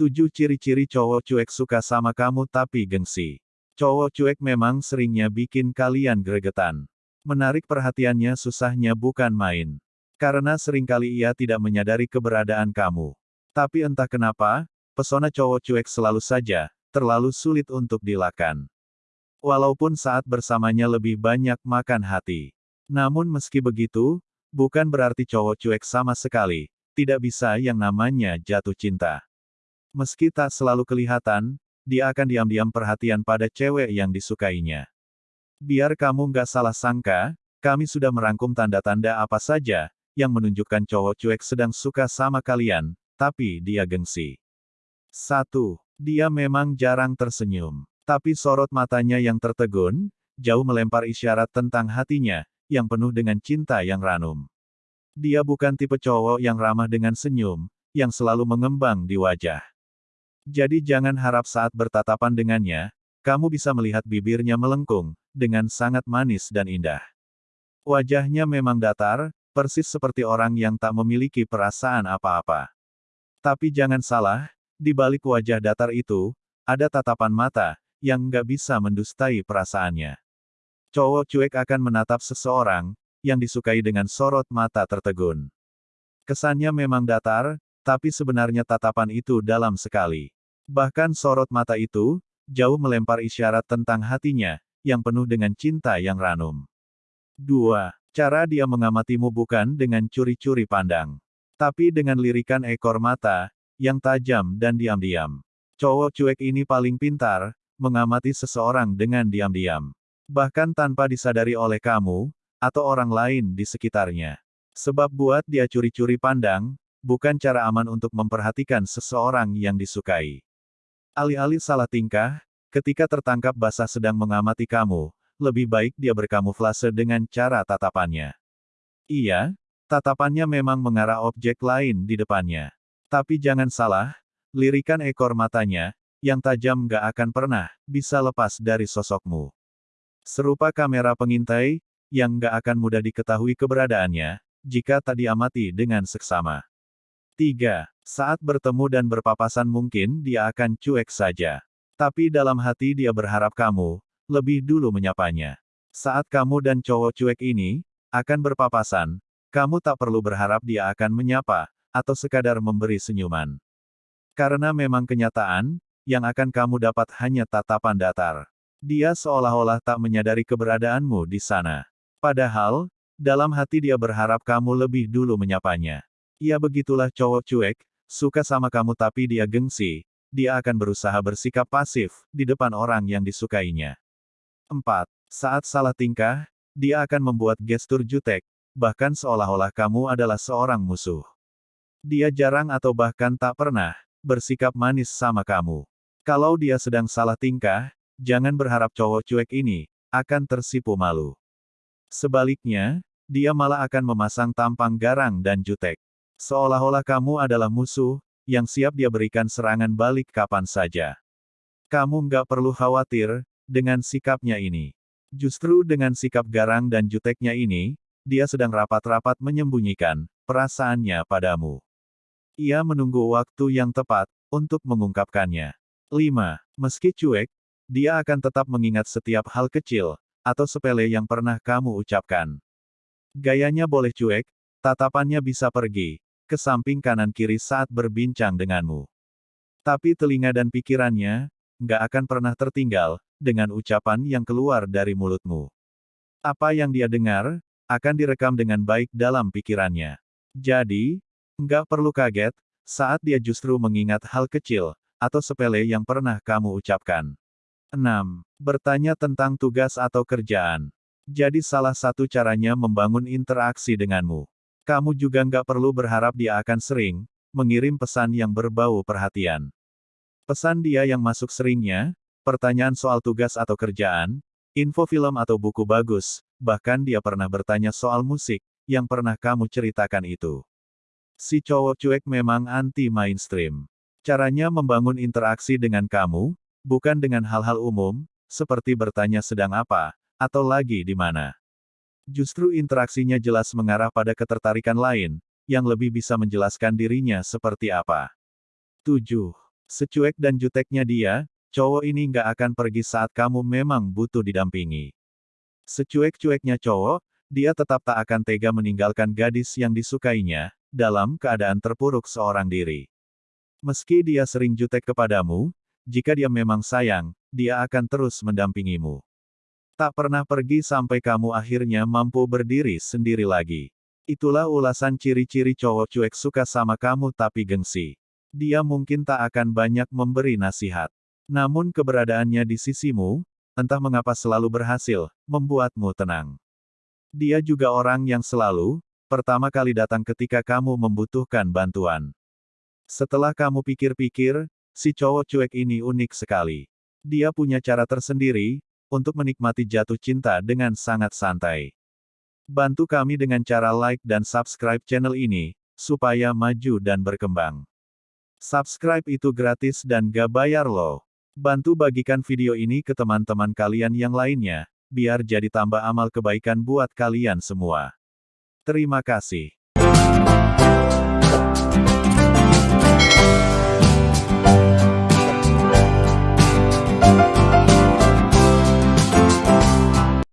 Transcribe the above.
7 ciri-ciri cowok cuek suka sama kamu tapi gengsi. Cowok cuek memang seringnya bikin kalian gregetan. Menarik perhatiannya susahnya bukan main. Karena sering kali ia tidak menyadari keberadaan kamu. Tapi entah kenapa, pesona cowok cuek selalu saja, terlalu sulit untuk dilakan. Walaupun saat bersamanya lebih banyak makan hati. Namun meski begitu, bukan berarti cowok cuek sama sekali, tidak bisa yang namanya jatuh cinta. Meski tak selalu kelihatan, dia akan diam-diam perhatian pada cewek yang disukainya. Biar kamu nggak salah sangka, kami sudah merangkum tanda-tanda apa saja, yang menunjukkan cowok cuek sedang suka sama kalian, tapi dia gengsi. 1. Dia memang jarang tersenyum. Tapi sorot matanya yang tertegun, jauh melempar isyarat tentang hatinya, yang penuh dengan cinta yang ranum. Dia bukan tipe cowok yang ramah dengan senyum, yang selalu mengembang di wajah. Jadi jangan harap saat bertatapan dengannya, kamu bisa melihat bibirnya melengkung, dengan sangat manis dan indah. Wajahnya memang datar, persis seperti orang yang tak memiliki perasaan apa-apa. Tapi jangan salah, di balik wajah datar itu, ada tatapan mata, yang nggak bisa mendustai perasaannya. Cowok cuek akan menatap seseorang, yang disukai dengan sorot mata tertegun. Kesannya memang datar, tapi sebenarnya tatapan itu dalam sekali. Bahkan sorot mata itu, jauh melempar isyarat tentang hatinya, yang penuh dengan cinta yang ranum. 2. Cara dia mengamatimu bukan dengan curi-curi pandang. Tapi dengan lirikan ekor mata, yang tajam dan diam-diam. Cowok cuek ini paling pintar, mengamati seseorang dengan diam-diam. Bahkan tanpa disadari oleh kamu, atau orang lain di sekitarnya. Sebab buat dia curi-curi pandang, bukan cara aman untuk memperhatikan seseorang yang disukai. Alih-alih salah tingkah, ketika tertangkap basah sedang mengamati kamu, lebih baik dia berkamuflase dengan cara tatapannya. Iya, tatapannya memang mengarah objek lain di depannya. Tapi jangan salah, lirikan ekor matanya, yang tajam gak akan pernah, bisa lepas dari sosokmu. Serupa kamera pengintai, yang gak akan mudah diketahui keberadaannya, jika tak diamati dengan seksama. 3. Saat bertemu dan berpapasan mungkin dia akan cuek saja. Tapi dalam hati dia berharap kamu, lebih dulu menyapanya. Saat kamu dan cowok cuek ini, akan berpapasan, kamu tak perlu berharap dia akan menyapa, atau sekadar memberi senyuman. Karena memang kenyataan, yang akan kamu dapat hanya tatapan datar. Dia seolah-olah tak menyadari keberadaanmu di sana. Padahal, dalam hati dia berharap kamu lebih dulu menyapanya. Ya begitulah cowok cuek, suka sama kamu tapi dia gengsi, dia akan berusaha bersikap pasif, di depan orang yang disukainya. 4. Saat salah tingkah, dia akan membuat gestur jutek, bahkan seolah-olah kamu adalah seorang musuh. Dia jarang atau bahkan tak pernah, bersikap manis sama kamu. Kalau dia sedang salah tingkah, jangan berharap cowok cuek ini, akan tersipu malu. Sebaliknya, dia malah akan memasang tampang garang dan jutek. Seolah-olah kamu adalah musuh, yang siap dia berikan serangan balik kapan saja. Kamu nggak perlu khawatir, dengan sikapnya ini. Justru dengan sikap garang dan juteknya ini, dia sedang rapat-rapat menyembunyikan perasaannya padamu. Ia menunggu waktu yang tepat untuk mengungkapkannya. 5. Meski cuek, dia akan tetap mengingat setiap hal kecil atau sepele yang pernah kamu ucapkan. Gayanya boleh cuek, tatapannya bisa pergi, ke samping kanan kiri saat berbincang denganmu. Tapi telinga dan pikirannya, nggak akan pernah tertinggal, dengan ucapan yang keluar dari mulutmu. Apa yang dia dengar, akan direkam dengan baik dalam pikirannya. Jadi, nggak perlu kaget, saat dia justru mengingat hal kecil, atau sepele yang pernah kamu ucapkan. 6. Bertanya tentang tugas atau kerjaan. Jadi salah satu caranya membangun interaksi denganmu. Kamu juga nggak perlu berharap dia akan sering mengirim pesan yang berbau perhatian. Pesan dia yang masuk seringnya, pertanyaan soal tugas atau kerjaan, info film atau buku bagus, bahkan dia pernah bertanya soal musik, yang pernah kamu ceritakan itu. Si cowok cuek memang anti-mainstream. Caranya membangun interaksi dengan kamu, bukan dengan hal-hal umum, seperti bertanya sedang apa, atau lagi di mana. Justru interaksinya jelas mengarah pada ketertarikan lain, yang lebih bisa menjelaskan dirinya seperti apa. 7. Secuek dan juteknya dia, cowok ini nggak akan pergi saat kamu memang butuh didampingi. Secuek-cueknya cowok, dia tetap tak akan tega meninggalkan gadis yang disukainya, dalam keadaan terpuruk seorang diri. Meski dia sering jutek kepadamu, jika dia memang sayang, dia akan terus mendampingimu. Tak pernah pergi sampai kamu akhirnya mampu berdiri sendiri lagi. Itulah ulasan ciri-ciri cowok cuek suka sama kamu tapi gengsi. Dia mungkin tak akan banyak memberi nasihat. Namun keberadaannya di sisimu, entah mengapa selalu berhasil, membuatmu tenang. Dia juga orang yang selalu, pertama kali datang ketika kamu membutuhkan bantuan. Setelah kamu pikir-pikir, si cowok cuek ini unik sekali. Dia punya cara tersendiri, untuk menikmati jatuh cinta dengan sangat santai. Bantu kami dengan cara like dan subscribe channel ini, supaya maju dan berkembang. Subscribe itu gratis dan gak bayar loh. Bantu bagikan video ini ke teman-teman kalian yang lainnya, biar jadi tambah amal kebaikan buat kalian semua. Terima kasih.